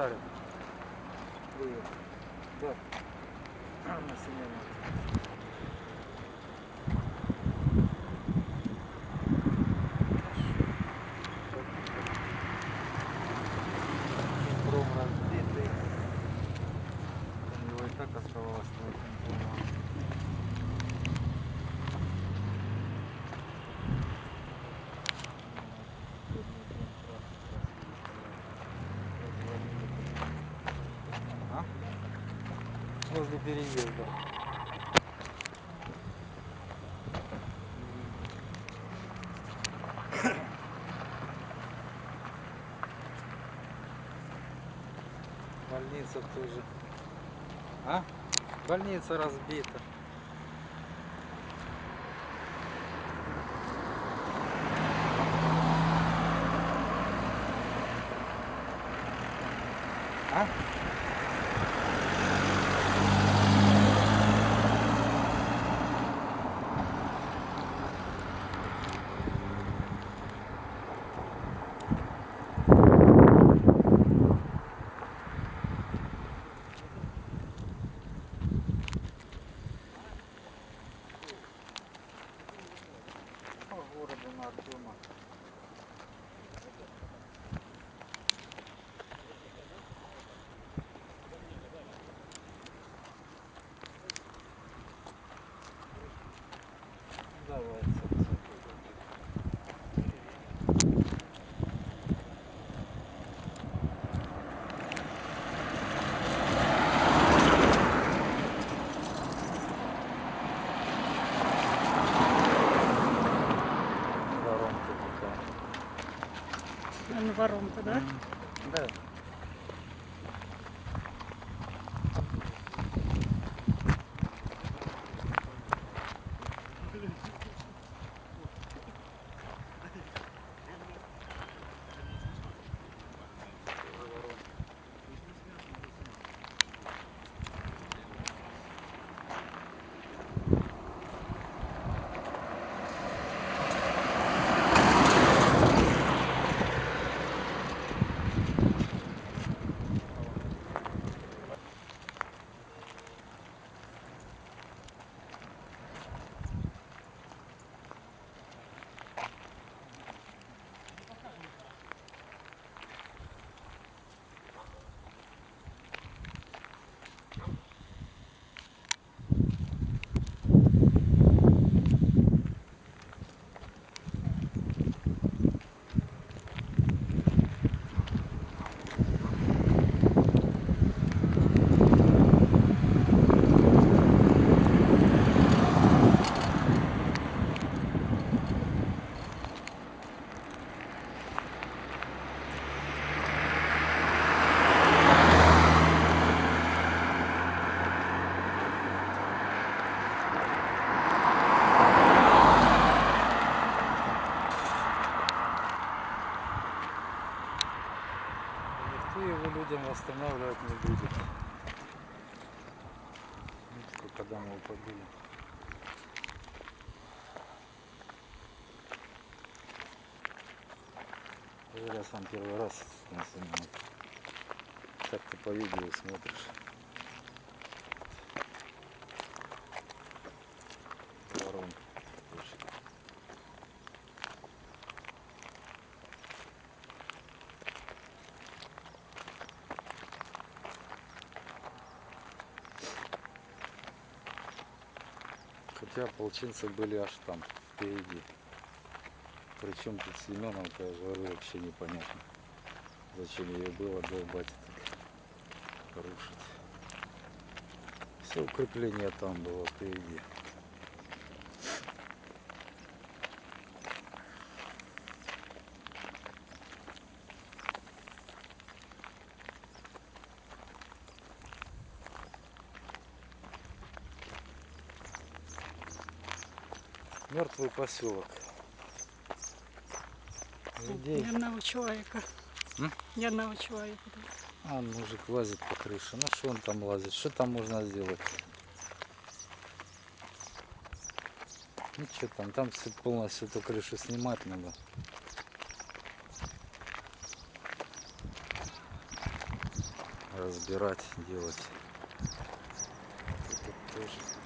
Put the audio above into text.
Дарья. Привет. Да. Хром разбитый. У него и так оставалось очень много. А? Возле переезда. Больница тоже. А? Больница разбита. Артема. Давай, Вон воронка, да? Да. Никто его людям восстанавливать не будет. Ну, сколько домов побили. Я сам первый раз. Так ты по видео смотришь. Хотя ополченцы были аж там, впереди. Причем тут Семеновка, говорю, вообще непонятно. Зачем ее было долбать так, рушить. Все укрепление там было впереди. Мертвый поселок. Людей. Ни одного человека. М? Ни одного человека. А, мужик лазит по крыше. Ну что он там лазит? Что там можно сделать? Ну что там, там полностью эту крышу снимать надо. Разбирать, делать. Тут тоже